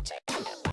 magic.